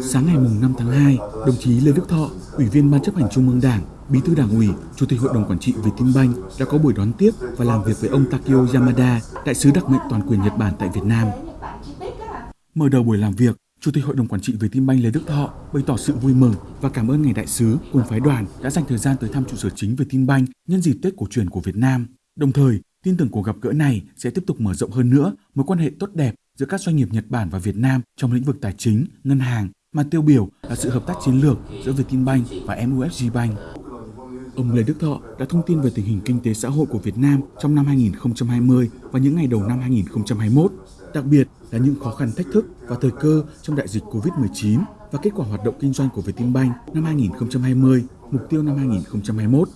Sáng ngày 5 tháng 2, đồng chí Lê Đức Thọ, Ủy viên Ban chấp hành Trung ương Đảng, Bí thư Đảng ủy, Chủ tịch Hội đồng Quản trị Vietinbank đã có buổi đón tiếp và làm việc với ông Takio Yamada, đại sứ đặc mệnh toàn quyền Nhật Bản tại Việt Nam. Mở đầu buổi làm việc, Chủ tịch Hội đồng Quản trị Vietinbank Lê Đức Thọ bày tỏ sự vui mừng và cảm ơn ngài đại sứ cùng phái đoàn đã dành thời gian tới thăm trụ sở chính Vietinbank nhân dịp Tết cổ truyền của Việt Nam. Đồng thời, tin tưởng cuộc gặp gỡ này sẽ tiếp tục mở rộng hơn nữa mối quan hệ tốt đẹp giữa các doanh nghiệp Nhật Bản và Việt Nam trong lĩnh vực tài chính, ngân hàng, mà tiêu biểu là sự hợp tác chiến lược giữa Vietinbank và MUFG Bank. Ông Lê Đức Thọ đã thông tin về tình hình kinh tế xã hội của Việt Nam trong năm 2020 và những ngày đầu năm 2021, đặc biệt là những khó khăn thách thức và thời cơ trong đại dịch COVID-19 và kết quả hoạt động kinh doanh của Vietinbank năm 2020, mục tiêu năm 2021.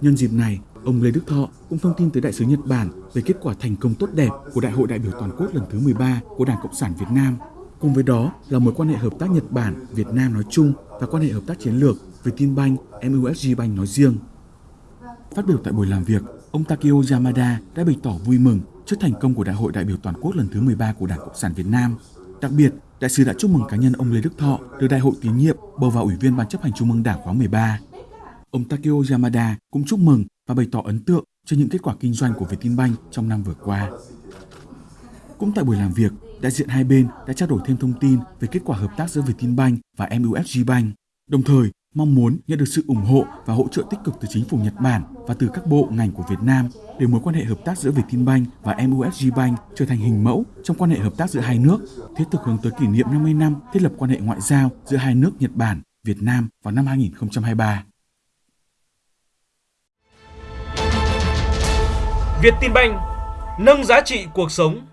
Nhân dịp này, ông Lê Đức Thọ cũng thông tin tới đại sứ Nhật Bản về kết quả thành công tốt đẹp của Đại hội đại biểu toàn quốc lần thứ 13 của Đảng Cộng sản Việt Nam. Cùng với đó là mối quan hệ hợp tác Nhật Bản, Việt Nam nói chung và quan hệ hợp tác chiến lược Vietinbank, MUSG Bank nói riêng. Phát biểu tại buổi làm việc, ông Takeo Yamada đã bày tỏ vui mừng trước thành công của Đại hội đại biểu toàn quốc lần thứ 13 của Đảng Cộng sản Việt Nam. Đặc biệt, đại sứ đã chúc mừng cá nhân ông Lê Đức Thọ được Đại hội tín nhiệm bầu vào Ủy viên Ban chấp hành Trung ương Đảng khóa 13. Ông Takeo Yamada cũng chúc mừng và bày tỏ ấn tượng cho những kết quả kinh doanh của Vietinbank trong năm vừa qua. Cũng tại buổi làm việc, đại diện hai bên đã trao đổi thêm thông tin về kết quả hợp tác giữa Vietinbank và MUFG Bank, đồng thời mong muốn nhận được sự ủng hộ và hỗ trợ tích cực từ chính phủ Nhật Bản và từ các bộ ngành của Việt Nam để mối quan hệ hợp tác giữa Vietinbank và MUFG Bank trở thành hình mẫu trong quan hệ hợp tác giữa hai nước, thiết thực hướng tới kỷ niệm 50 năm thiết lập quan hệ ngoại giao giữa hai nước Nhật Bản, Việt Nam vào năm 2023. Vietinbank nâng giá trị cuộc sống